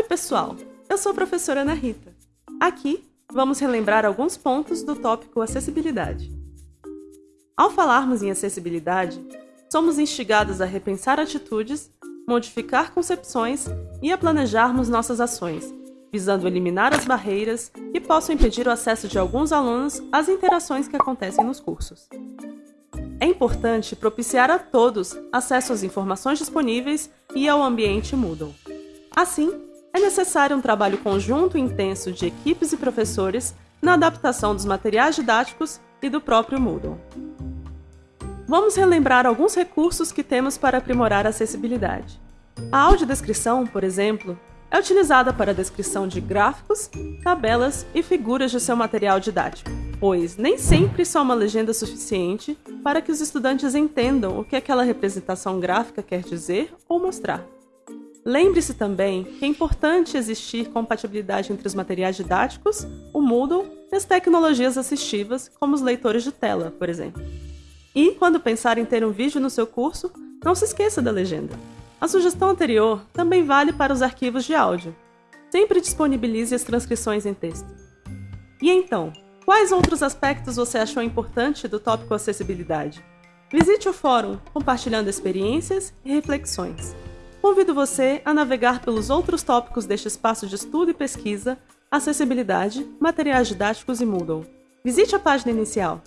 Oi, pessoal! Eu sou a professora Ana Rita. Aqui vamos relembrar alguns pontos do tópico acessibilidade. Ao falarmos em acessibilidade, somos instigados a repensar atitudes, modificar concepções e a planejarmos nossas ações, visando eliminar as barreiras que possam impedir o acesso de alguns alunos às interações que acontecem nos cursos. É importante propiciar a todos acesso às informações disponíveis e ao ambiente Moodle. Assim, é necessário um trabalho conjunto e intenso de equipes e professores na adaptação dos materiais didáticos e do próprio Moodle. Vamos relembrar alguns recursos que temos para aprimorar a acessibilidade. A audiodescrição, por exemplo, é utilizada para a descrição de gráficos, tabelas e figuras de seu material didático, pois nem sempre só uma legenda suficiente para que os estudantes entendam o que aquela representação gráfica quer dizer ou mostrar. Lembre-se também que é importante existir compatibilidade entre os materiais didáticos, o Moodle e as tecnologias assistivas, como os leitores de tela, por exemplo. E, quando pensar em ter um vídeo no seu curso, não se esqueça da legenda. A sugestão anterior também vale para os arquivos de áudio. Sempre disponibilize as transcrições em texto. E então, quais outros aspectos você achou importante do tópico acessibilidade? Visite o fórum compartilhando experiências e reflexões. Convido você a navegar pelos outros tópicos deste espaço de estudo e pesquisa, acessibilidade, materiais didáticos e Moodle. Visite a página inicial.